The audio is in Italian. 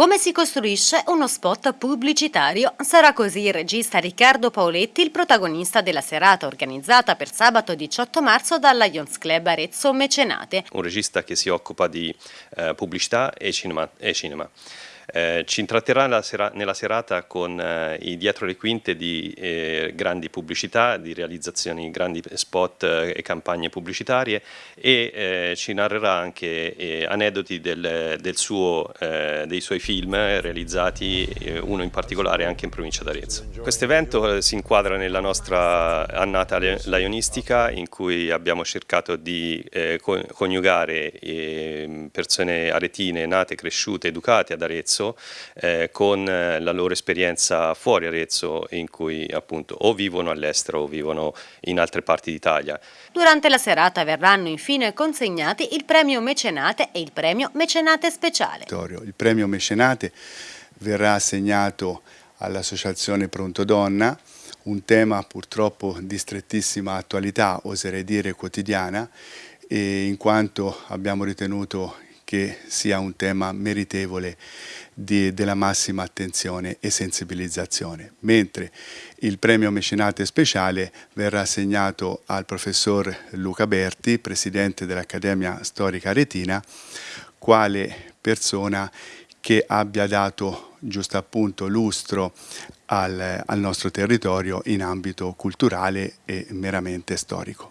Come si costruisce uno spot pubblicitario? Sarà così il regista Riccardo Paoletti il protagonista della serata organizzata per sabato 18 marzo dalla Lions Club Arezzo Mecenate. Un regista che si occupa di eh, pubblicità e cinema. E cinema. Eh, ci intratterrà sera nella serata con eh, i dietro le quinte di eh, grandi pubblicità, di realizzazioni, grandi spot eh, e campagne pubblicitarie e eh, ci narrerà anche aneddoti del, del suo, dei suoi film realizzati, uno in particolare anche in provincia d'Arezzo. Questo evento si inquadra nella nostra annata laionistica in cui abbiamo cercato di coniugare persone aretine nate, cresciute, educate ad Arezzo Arezzo eh, con eh, la loro esperienza fuori Arezzo in cui appunto o vivono all'estero o vivono in altre parti d'Italia. Durante la serata verranno infine consegnati il premio Mecenate e il premio Mecenate Speciale. Il premio Mecenate verrà assegnato all'Associazione Pronto Donna, un tema purtroppo di strettissima attualità, oserei dire quotidiana, in quanto abbiamo ritenuto che sia un tema meritevole di, della massima attenzione e sensibilizzazione, mentre il premio mecenate speciale verrà assegnato al professor Luca Berti, presidente dell'Accademia Storica Retina, quale persona che abbia dato giusto appunto lustro al, al nostro territorio in ambito culturale e meramente storico.